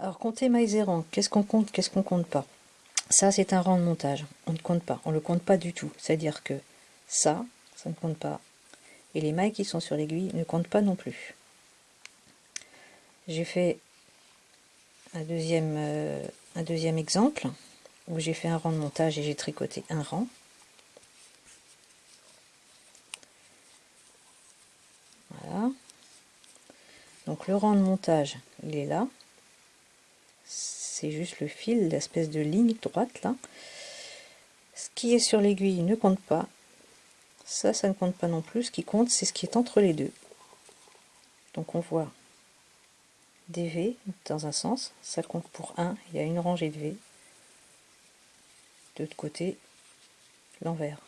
Alors, compter mailles et rangs, qu'est-ce qu'on compte, qu'est-ce qu'on compte pas? Ça, c'est un rang de montage. On ne compte pas, on ne le compte pas du tout. C'est-à-dire que ça, ça ne compte pas. Et les mailles qui sont sur l'aiguille ne comptent pas non plus. J'ai fait un deuxième, euh, un deuxième exemple où j'ai fait un rang de montage et j'ai tricoté un rang. Voilà. Donc le rang de montage, il est là c'est juste le fil, l'espèce de ligne droite là. Ce qui est sur l'aiguille ne compte pas. Ça, ça ne compte pas non plus. Ce qui compte, c'est ce qui est entre les deux. Donc on voit des V dans un sens, ça compte pour 1, il y a une rangée de V. De l'autre côté, l'envers.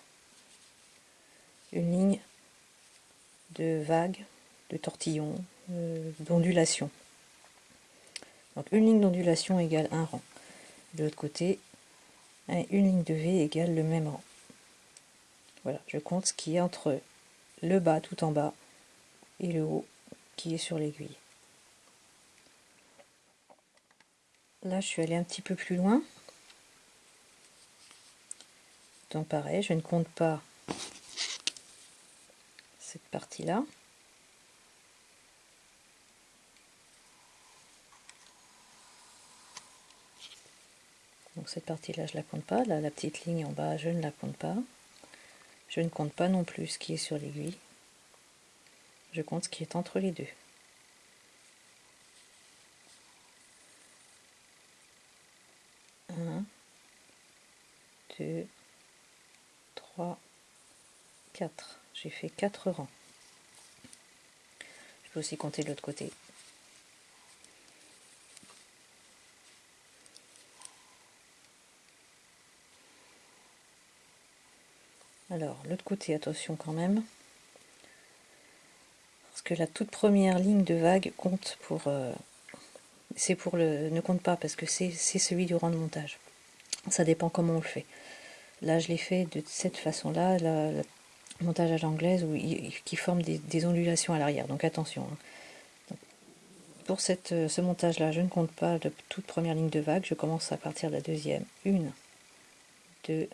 Une ligne de vagues, de tortillons, euh, d'ondulation. Donc une ligne d'ondulation égale un rang. De l'autre côté, une ligne de V égale le même rang. Voilà, je compte ce qui est entre le bas tout en bas et le haut qui est sur l'aiguille. Là, je suis allée un petit peu plus loin. Donc pareil, je ne compte pas cette partie-là. Cette partie-là, je la compte pas. La petite ligne en bas, je ne la compte pas. Je ne compte pas non plus ce qui est sur l'aiguille. Je compte ce qui est entre les deux. Un, deux, trois, quatre. J'ai fait quatre rangs. Je peux aussi compter de l'autre côté. Alors, l'autre côté, attention quand même. Parce que la toute première ligne de vague compte pour... Euh, c'est pour le... ne compte pas parce que c'est celui du rang de montage. Ça dépend comment on le fait. Là, je l'ai fait de cette façon-là, le montage à l'anglaise, qui forme des, ondulations à l'arrière. Donc attention. Hein. pour cette, ce montage-là, je ne compte pas de toute première ligne de vague. Je commence à partir de la deuxième. Une, deux,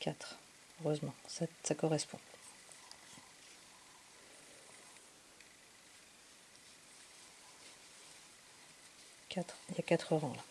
4. Heureusement, ça, correspond. 4. Il y a 4 rangs là.